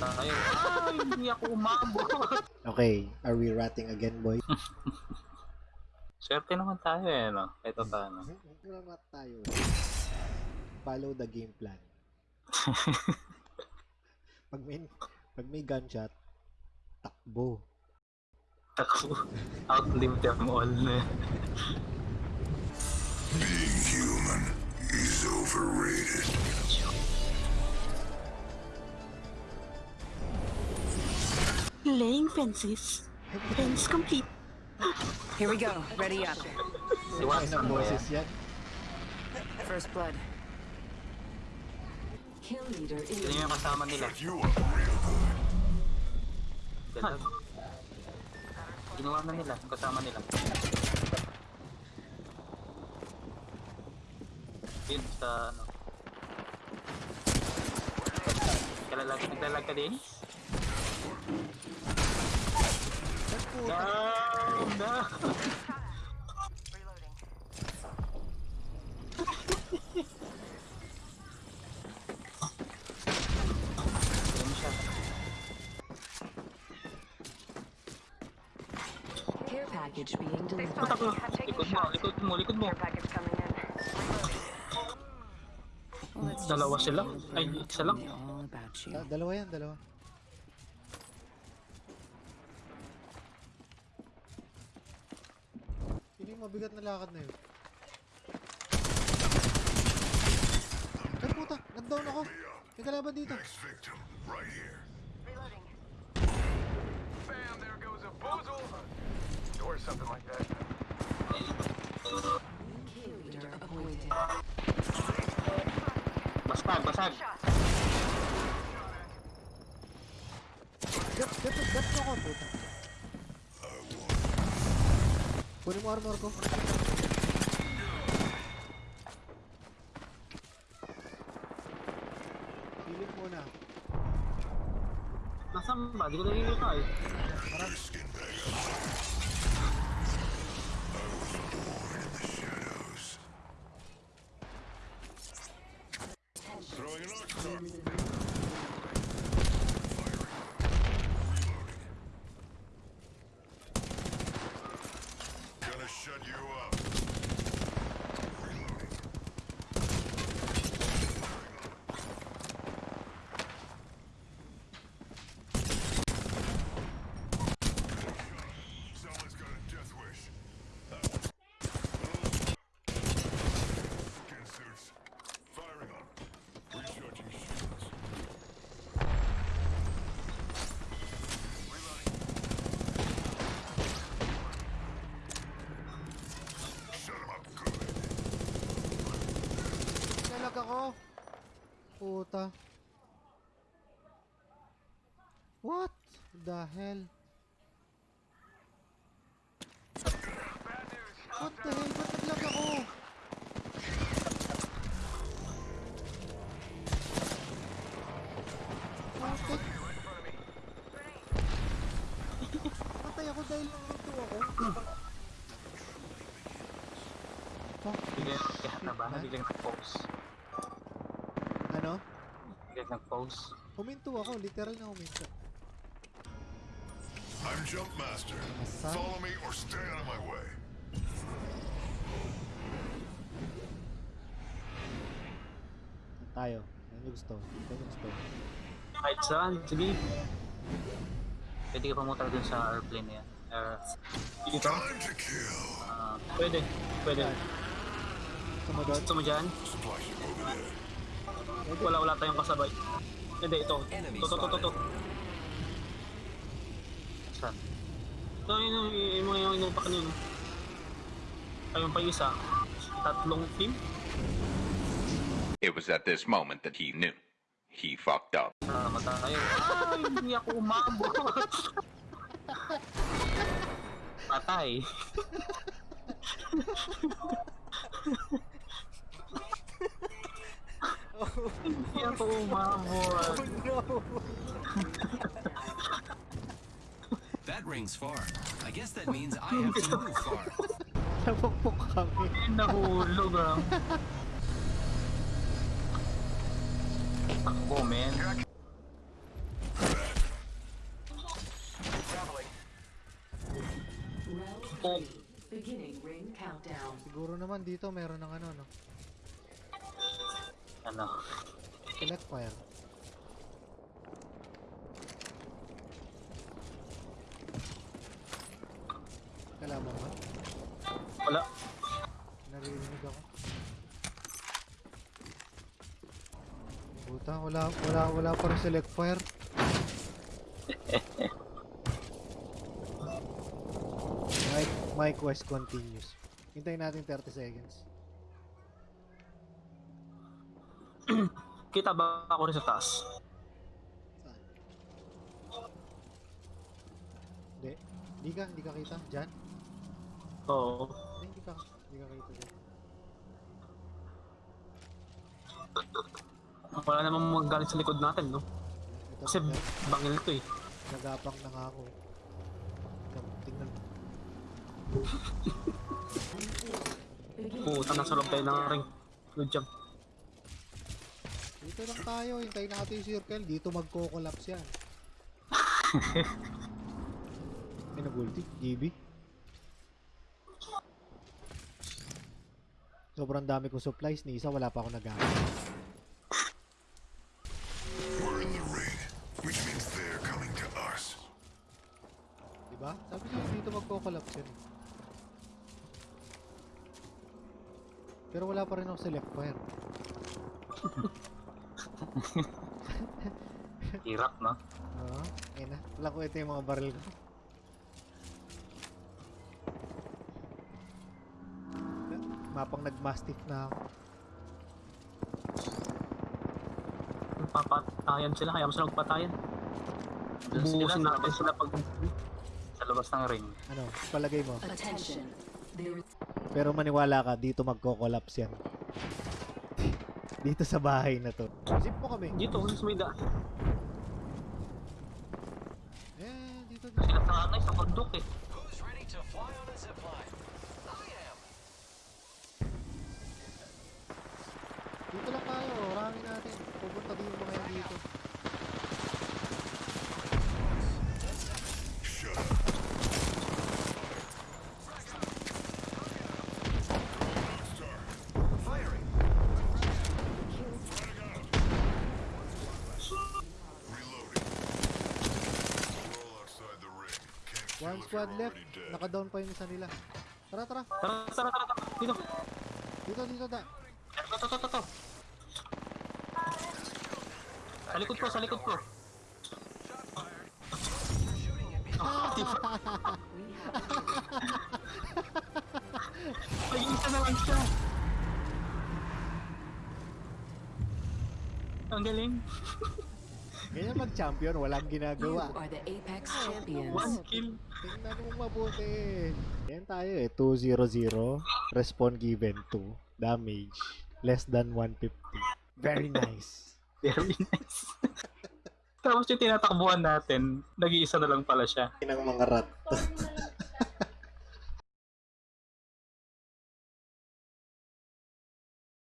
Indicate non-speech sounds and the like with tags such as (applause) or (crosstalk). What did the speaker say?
tayo. Ay, hindi ako umabot. (laughs) Okay, are we ratting again, boy? (laughs) Swerte naman tayo eh, no? Ito paano. Salamat tayo. Follow the game plan. (laughs) pag may, pag may gunshot, takbo. Ako, outlive them all na. Being human is overrated. Laying fences. Fence complete. Here we go. Ready up. Si Ay, Watson ng ba yan? boses yan. First blood. Kill leader Yun yung kasama nila. You up real good. Dalag. Ginawa na nila, yung kasama nila. Yun sa ano. Kalalag, naglalag ka din? No! No! Ayun siya. Care package being delivered. Putak mo! Likod mo, likod mo, likod mo! Let's just Dalawa see sila? you Ay, learn isa lang? me all about you. Da- dalawa yan, dalawa. Yun yung mabigat na lakad na yun. Ay puta, nag-down ako. May kalaban dito. Bam, there goes a boozle. Or something like that. Basag, basag! Gat, gat mo ako, puta. Kunin mo armor ko. Silip muna. Nasaan ba? Di ko nakikita eh. Skin Puta. What the hell? What the hell? Ba't naglag ako? Putik. Patay ako dahil nandito ako. Biglang kaya na ba? Biglang nag-pause. Nag-pause. Huminto ako. Literal na huminto. I'm Jump Master. Follow me or stay out of my way. Tayo. Ano gusto? Ano gusto? Kahit saan, sige. Pwede ka pumunta dun sa airplane na yan. Air... Dito? Time to kill. Ah, pwede. Pwede. Gusto mo doon? Gusto mo dyan? Supply ship over there. Wala, wala tayong kasabay. Hindi, ito. Ito, ito, ito. Saan? Ito, yun, yun, yun, yung mga yung inupa kanino. Ayun pa isa. Tatlong team. It was at this moment that he knew. He fucked up. Sama tayo. Ay, hindi ako umabot. (laughs) Oh my lord. Oh no. that rings far. I guess that means I have to move far. Napukpok kami. Nahulog ah. Takbo, man. Oh. Beginning ring countdown. Siguro naman dito meron ng ano, no? Ano? Select fire. Kalaban ba? Wala. Naririnig ako. Puta, wala, wala, wala pa rin select fire. my, my quest continues. Hintayin natin 30 seconds. (clears throat) Kita ba ako rin sa taas? Hindi. Hindi ka, hindi ka kita. Diyan? Oo. Hindi, hindi ka, hindi ka kita dyan. Wala namang magalit sa likod natin, no? Ito, Kasi nag- bangil to eh. nagapang na nga ako. Tingnan- Tingnan. Puta, nasa loob tayo ng ring. Good job. Dito lang tayo, hintayin natin yung circle. Dito magko-collapse yan. (laughs) May nag-ulti, GB. Sobrang dami kong supplies, ni isa wala pa ako nagamit. We're in the ring, which means they're coming to us. Diba? Sabi ko dito magko-collapse yan. Pero wala pa rin ako select fire. (laughs) (laughs) Hirap, no? Oo, ayun na. Wala ko ito yung mga barrel ko. Mapang nag-mastiff na ako. Papatayan sila, kaya mo sila magpatayan. Bubusin natin sila pag sa labas ng ring. Ano, palagay mo. Attention. Pero maniwala ka, dito magko-collapse yan. Dito sa bahay na to. Zip mo kami. Dito, sa may daan. Eh, dito, dito. Sila sa anay, sa bundok eh. Who's ready to fly on a zip line? I am. Dito lang tayo, rami natin. Pupunta din yung mga yan dito. Shut up. Firing. Reloading. We're all outside the ring. Can't kill One squad left. Naka-down pa yung isa nila. Tara, tara. Tara, tara, tara, tara. Dito. Dito, dito, da. Ito, ito, ito, ito. Sa likod ko, sa likod ko. (laughs) Ay, isa na lang siya. Ang galing. (laughs) Ganyan mag-champion, walang you ginagawa. are the Apex champions. One kill. Tingnan mo mabuti. Yan tayo eh, 200. Respawn given 2. Damage. Less than 150. Very nice. (laughs) Very nice. (laughs) Tapos yung tinatakbuhan natin, nag-iisa na lang pala siya. ng mga rat. (laughs)